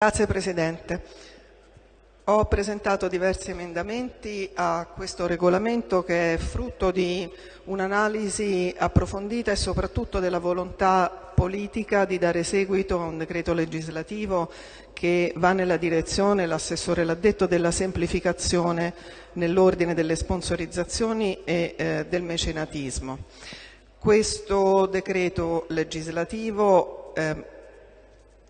Grazie Presidente. Ho presentato diversi emendamenti a questo regolamento che è frutto di un'analisi approfondita e soprattutto della volontà politica di dare seguito a un decreto legislativo che va nella direzione, l'assessore l'ha detto, della semplificazione nell'ordine delle sponsorizzazioni e eh, del mecenatismo. Questo decreto legislativo eh,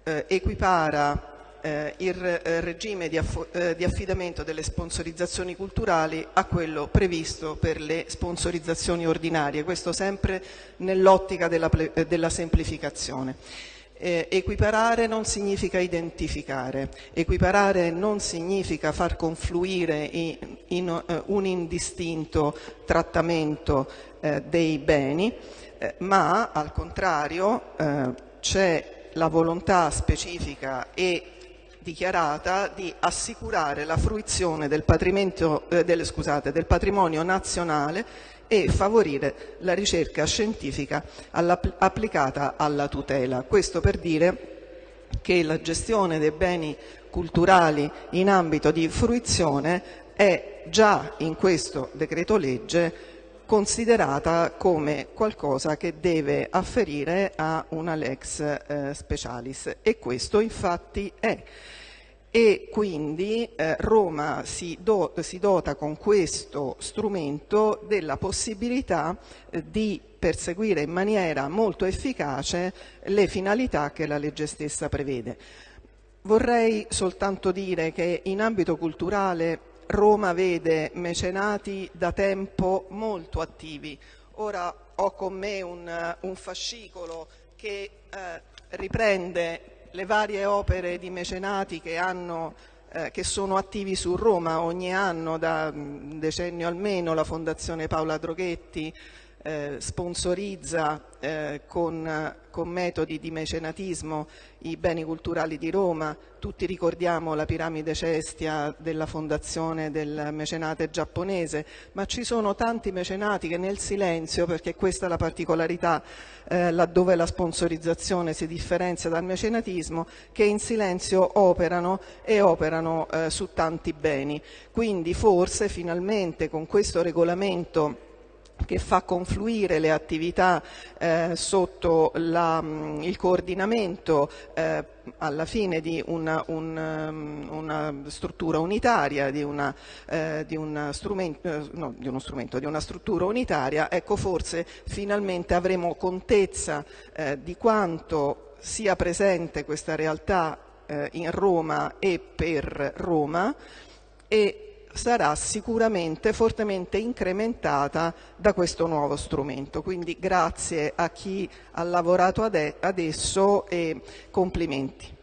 eh, equipara eh, il eh, regime di, eh, di, affidamento delle sponsorizzazioni culturali a quello previsto per le sponsorizzazioni ordinarie, questo sempre nell'ottica della, eh, della, semplificazione. Eh, equiparare non significa identificare, equiparare non significa far confluire in, in uh, un indistinto trattamento uh, dei beni, uh, ma al contrario c'è la volontà specifica e dichiarata di assicurare la fruizione del, eh, del, scusate, del patrimonio nazionale e favorire la ricerca scientifica applicata alla tutela. Questo per dire che la gestione dei beni culturali in ambito di fruizione è già in questo decreto legge considerata come qualcosa che deve afferire a una lex eh, specialis e questo infatti è e quindi eh, Roma si, do, si, dota con questo strumento della possibilità eh, di perseguire in maniera molto efficace le finalità che la legge stessa prevede. Vorrei soltanto dire che in ambito culturale Roma vede mecenati da tempo molto attivi. Ora ho con me un, un fascicolo che eh, riprende le varie opere di mecenati che, hanno, eh, che sono attivi su Roma ogni anno da un decennio almeno, la Fondazione Paola Droghetti, sponsorizza eh, con, con, metodi di mecenatismo i beni culturali di Roma, tutti ricordiamo la piramide cestia della fondazione del mecenate giapponese, ma ci sono tanti mecenati che nel silenzio, perché questa è la particolarità eh, laddove la sponsorizzazione si differenzia dal mecenatismo, che in silenzio operano e operano eh, su tanti beni. Quindi forse finalmente con questo regolamento che fa confluire le attività eh, sotto la, mm, il coordinamento eh, alla fine di una, un, mm, una struttura unitaria, di, una, eh, di, una strumento, no, di, uno strumento, di una struttura unitaria, ecco forse finalmente avremo contezza eh, di quanto sia presente questa realtà eh, in Roma e per Roma e sarà sicuramente fortemente incrementata da questo nuovo strumento. Quindi grazie a chi ha lavorato adesso e complimenti.